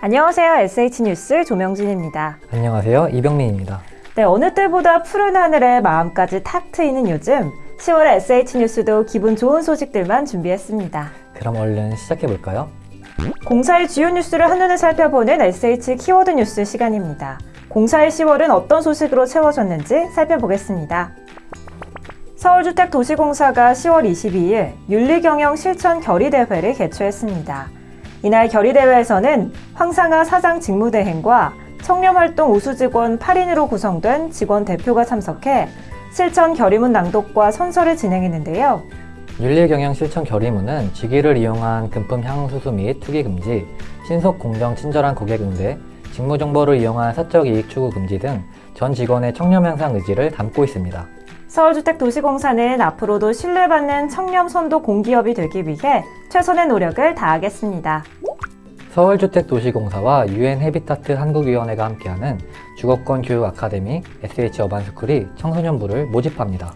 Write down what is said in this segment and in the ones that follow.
안녕하세요. SH뉴스 조명진입니다. 안녕하세요. 이병민입니다. 네, 어느 때보다 푸른 하늘에 마음까지 탁 트이는 요즘 10월 SH뉴스도 기분 좋은 소식들만 준비했습니다. 그럼 얼른 시작해볼까요? 공사의 주요 뉴스를 한눈에 살펴보는 SH 키워드 뉴스 시간입니다. 공사의 10월은 어떤 소식으로 채워졌는지 살펴보겠습니다. 서울주택도시공사가 10월 22일 윤리경영 실천 결의대회를 개최했습니다. 이날 결의대회에서는 황상아 사장 직무대행과 청렴활동 우수직원 8인으로 구성된 직원 대표가 참석해 실천 결의문 낭독과 선서를 진행했는데요. 윤리경영 실천 결의문은 직위를 이용한 금품 향수수 및 투기 금지, 신속 공정 친절한 고객 응대, 직무 정보를 이용한 사적 이익 추구 금지 등 전 직원의 청렴 향상 의지를 담고 있습니다. 서울주택도시공사는 앞으로도 신뢰받는 청렴 선도 공기업이 되기 위해 최선의 노력을 다하겠습니다. 서울주택도시공사와 유엔 헤비타트 한국위원회가 함께하는 주거권 교육 아카데미 SH 어반스쿨이 청소년부를 모집합니다.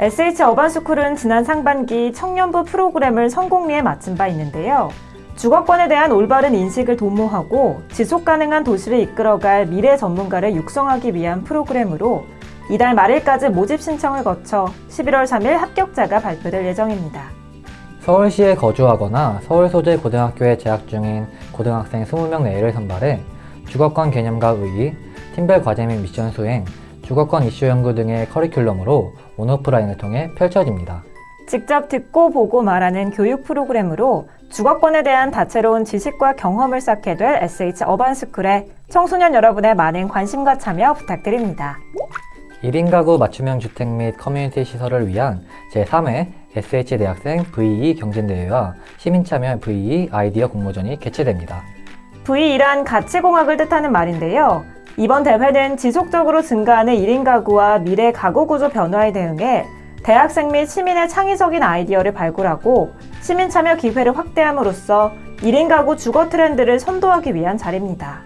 SH 어반스쿨은 지난 상반기 청년부 프로그램을 성공리에 마친 바 있는데요. 주거권에 대한 올바른 인식을 도모하고 지속 가능한 도시를 이끌어갈 미래 전문가를 육성하기 위한 프로그램으로 이달 말일까지 모집 신청을 거쳐 11월 3일 합격자가 발표될 예정입니다. 서울시에 거주하거나 서울 소재 고등학교에 재학 중인 고등학생 20명 내외를 선발해 주거권 개념과 의의, 팀별 과제 및 미션 수행, 주거권 이슈 연구 등의 커리큘럼으로 온오프라인을 통해 펼쳐집니다. 직접 듣고 보고 말하는 교육 프로그램으로 주거권에 대한 다채로운 지식과 경험을 쌓게 될 SH 어반스쿨에 청소년 여러분의 많은 관심과 참여 부탁드립니다. 1인 가구 맞춤형 주택 및 커뮤니티 시설을 위한 제3회 SH 대학생 VE 경진대회와 시민참여 VE 아이디어 공모전이 개최됩니다. V2란 가치공학을 뜻하는 말인데요. 이번 대회는 지속적으로 증가하는 1인 가구와 미래 가구 구조 변화에 대응해 대학생 및 시민의 창의적인 아이디어를 발굴하고 시민 참여 기회를 확대함으로써 1인 가구 주거 트렌드를 선도하기 위한 자리입니다.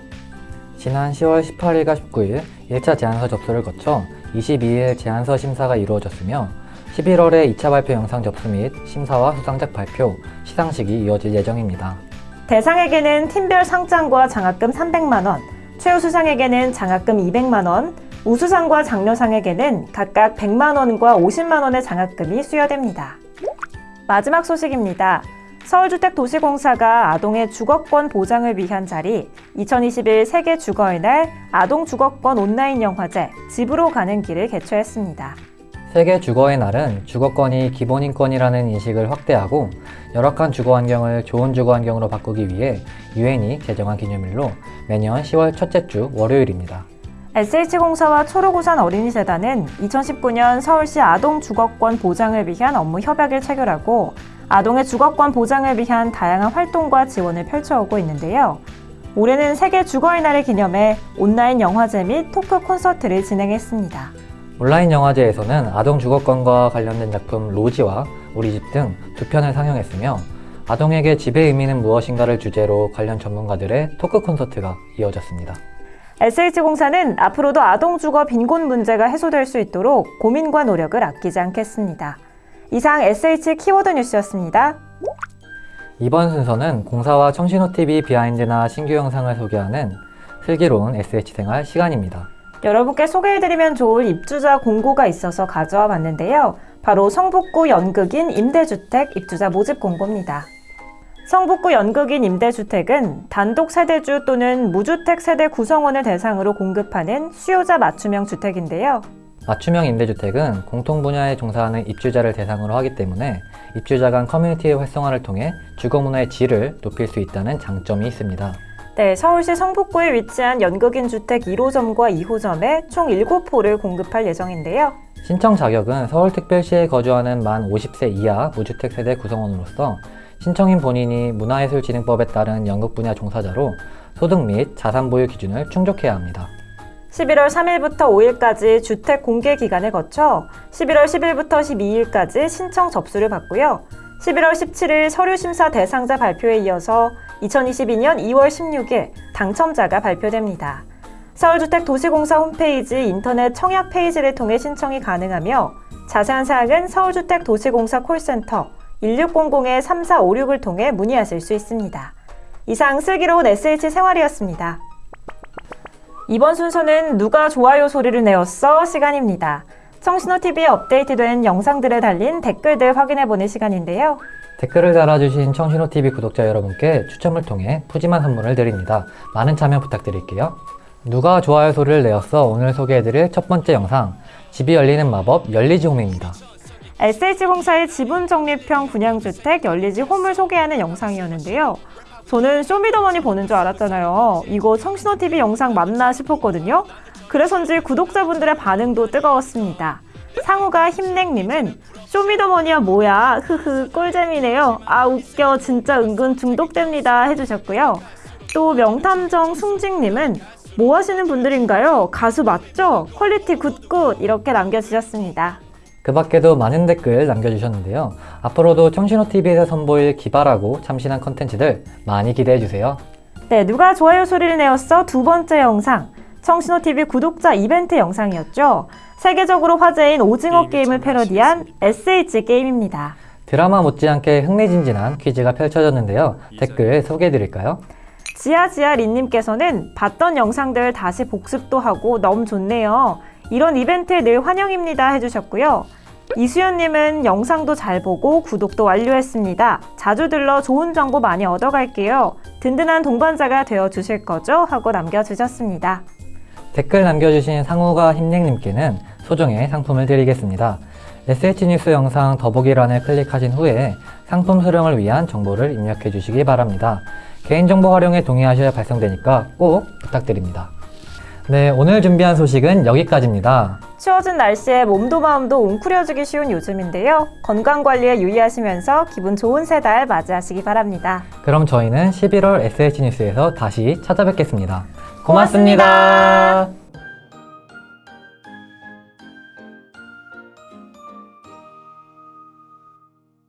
지난 10월 18일과 19일 1차 제안서 접수를 거쳐 22일 제안서 심사가 이루어졌으며 11월에 2차 발표 영상 접수 및 심사와 수상작 발표, 시상식이 이어질 예정입니다. 대상에게는 팀별 상장과 장학금 300만원, 최우수상에게는 장학금 200만원, 우수상과 장려상에게는 각각 100만원과 50만원의 장학금이 수여됩니다. 마지막 소식입니다. 서울주택도시공사가 아동의 주거권 보장을 위한 자리 2021 세계 주거의 날 아동 주거권 온라인 영화제 집으로 가는 길을 개최했습니다. 세계 주거의 날은 주거권이 기본인권이라는 인식을 확대하고 열악한 주거 환경을 좋은 주거 환경으로 바꾸기 위해 유엔이 제정한 기념일로 매년 10월 첫째 주 월요일입니다. SH공사와 초록우산 어린이재단은 2019년 서울시 아동 주거권 보장을 위한 업무 협약을 체결하고 아동의 주거권 보장을 위한 다양한 활동과 지원을 펼쳐오고 있는데요. 올해는 세계 주거의 날을 기념해 온라인 영화제 및 토크 콘서트를 진행했습니다. 온라인 영화제에서는 아동 주거권과 관련된 작품 로지와 우리 집 등 두 편을 상영했으며 아동에게 집의 의미는 무엇인가를 주제로 관련 전문가들의 토크 콘서트가 이어졌습니다. SH공사는 앞으로도 아동 주거 빈곤 문제가 해소될 수 있도록 고민과 노력을 아끼지 않겠습니다. 이상 SH 키워드 뉴스였습니다. 이번 순서는 공사와 청신호TV 비하인드나 신규 영상을 소개하는 슬기로운 SH생활 시간입니다. 여러분께 소개해드리면 좋을 입주자 공고가 있어서 가져와 봤는데요. 바로 성북구 연극인 임대주택 입주자 모집 공고입니다. 성북구 연극인 임대주택은 단독 세대주 또는 무주택 세대 구성원을 대상으로 공급하는 수요자 맞춤형 주택인데요. 맞춤형 임대주택은 공통 분야에 종사하는 입주자를 대상으로 하기 때문에 입주자 간 커뮤니티의 활성화를 통해 주거 문화의 질을 높일 수 있다는 장점이 있습니다. 네, 서울시 성북구에 위치한 연극인 주택 1호점과 2호점에 총 7호를 공급할 예정인데요. 신청 자격은 서울특별시에 거주하는 만 50세 이하 무주택 세대 구성원으로서 신청인 본인이 문화예술진흥법에 따른 연극 분야 종사자로 소득 및 자산 보유 기준을 충족해야 합니다. 11월 3일부터 5일까지 주택 공개 기간을 거쳐 11월 10일부터 12일까지 신청 접수를 받고요. 11월 17일 서류 심사 대상자 발표에 이어서 2022년 2월 16일 당첨자가 발표됩니다. 서울주택도시공사 홈페이지 인터넷 청약 페이지를 통해 신청이 가능하며 자세한 사항은 서울주택도시공사 콜센터 1600-3456을 통해 문의하실 수 있습니다. 이상 슬기로운 SH 생활이었습니다. 이번 순서는 누가 좋아요 소리를 내었어 시간입니다. 청신호TV에 업데이트된 영상들에 달린 댓글들 확인해보는 시간인데요. 댓글을 달아주신 청신호TV 구독자 여러분께 추첨을 통해 푸짐한 선물을 드립니다. 많은 참여 부탁드릴게요. 누가 좋아요 소리를 내었어 오늘 소개해드릴 첫 번째 영상 집이 열리는 마법 열리지 홈입니다. SH공사의 지분 적립형 분양주택 열리지 홈을 소개하는 영상이었는데요. 저는 쇼미더머니 보는 줄 알았잖아요. 이거 청신호TV 영상 맞나 싶었거든요. 그래서인지 구독자분들의 반응도 뜨거웠습니다. 상우가 힘냉님은 쇼미더머니야 뭐야 흐흐 꿀잼이네요. 아 웃겨 진짜 은근 중독됩니다 해주셨고요. 또 명탐정 숭직님은 뭐 하시는 분들인가요? 가수 맞죠? quality good good 이렇게 남겨주셨습니다. 그 밖에도 많은 댓글 남겨주셨는데요. 앞으로도 청신호TV에서 선보일 기발하고 참신한 컨텐츠들 많이 기대해주세요. 네, 누가 좋아요 소리를 내었어 두 번째 영상 청신호TV 구독자 이벤트 영상이었죠. 세계적으로 화제인 오징어 게임을 패러디한 SH 게임입니다. 드라마 못지않게 흥미진진한 퀴즈가 펼쳐졌는데요. 댓글 소개해드릴까요? 지아지아 린님께서는 봤던 영상들 다시 복습도 하고 너무 좋네요. 이런 이벤트 늘 환영입니다 해주셨고요. 이수연님은 영상도 잘 보고 구독도 완료했습니다. 자주 들러 좋은 정보 많이 얻어갈게요. 든든한 동반자가 되어 주실 거죠? 하고 남겨주셨습니다. 댓글 남겨주신 상우가 힘냉님께는 소정의 상품을 드리겠습니다. SH뉴스 영상 더보기란을 클릭하신 후에 상품 수령을 위한 정보를 입력해 주시기 바랍니다. 개인정보 활용에 동의하셔야 발송되니까 꼭 부탁드립니다. 네, 오늘 준비한 소식은 여기까지입니다. 추워진 날씨에 몸도 마음도 웅크려지기 쉬운 요즘인데요. 건강관리에 유의하시면서 기분 좋은 새 달 맞이하시기 바랍니다. 그럼 저희는 11월 SH뉴스에서 다시 찾아뵙겠습니다 고맙습니다. 고맙습니다.